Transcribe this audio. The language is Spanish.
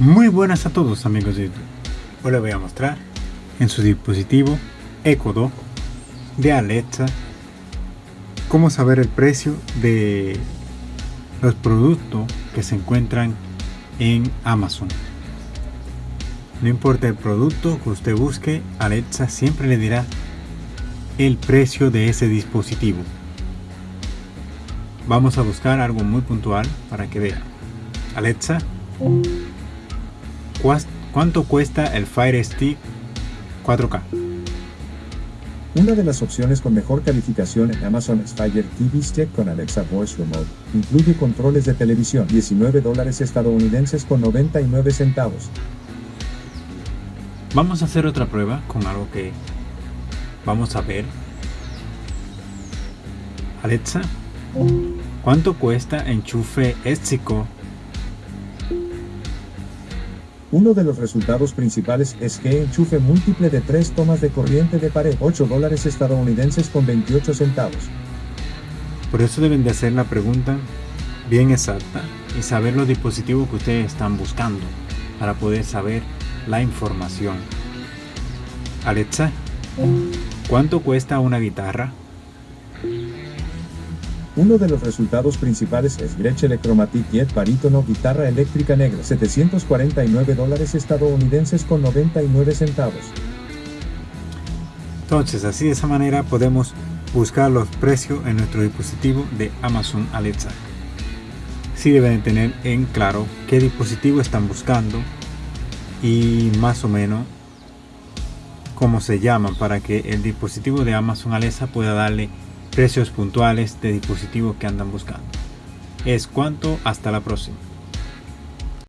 Muy buenas a todos amigos de YouTube. Hoy les voy a mostrar en su dispositivo Echo Dot de Alexa cómo saber el precio de los productos que se encuentran en Amazon. No importa el producto que usted busque, Alexa siempre le dirá el precio de ese dispositivo. Vamos a buscar algo muy puntual para que vea. Alexa, ¿cuánto cuesta el Fire Stick 4K? Una de las opciones con mejor calificación en Amazon es Fire TV Stick con Alexa Voice Remote. Incluye controles de televisión, 19 dólares estadounidenses con 99 centavos. Vamos a hacer otra prueba con algo que vamos a ver. Alexa, ¿cuánto cuesta enchufe éxico? Uno de los resultados principales es que enchufe múltiple de tres tomas de corriente de pared, 8 dólares estadounidenses con 28 centavos. Por eso deben de hacer la pregunta bien exacta y saber los dispositivos que ustedes están buscando para poder saber la información. Alexa, ¿cuánto cuesta una guitarra? Uno de los resultados principales es Gretsch Electromatic Jet Barítono Guitarra Eléctrica Negra, 749 dólares estadounidenses con 99 centavos. Entonces, así de esa manera podemos buscar los precios en nuestro dispositivo de Amazon Alexa. Sí deben tener en claro qué dispositivo están buscando y más o menos cómo se llaman para que el dispositivo de Amazon Alexa pueda darle precios puntuales de dispositivos que andan buscando. Es cuanto, hasta la próxima.